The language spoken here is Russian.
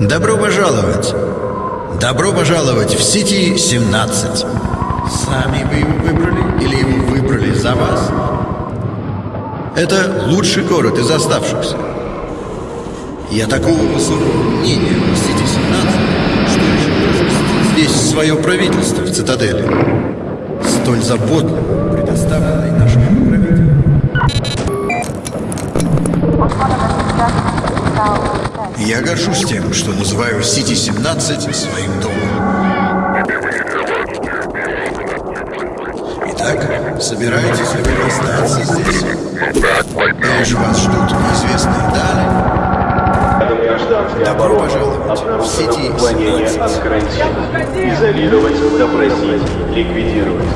Добро пожаловать! Добро пожаловать в Сити 17. Сами вы его выбрали или его выбрали за вас? Это лучший город из оставшихся. Я такого высокого мнения о Сити 17, что решил разместить здесь свое правительство в цитадели. Столь заботливо предоставленной нашему правителю. Я горжусь тем, что называю Сити-17 своим домом. Итак, собираетесь ли вы остаться здесь? Или же вас ждут неизвестные дали? Добро пожаловать в Обнаружено сети уклонение 17. от карантина. Изолировать, допросить, ликвидировать.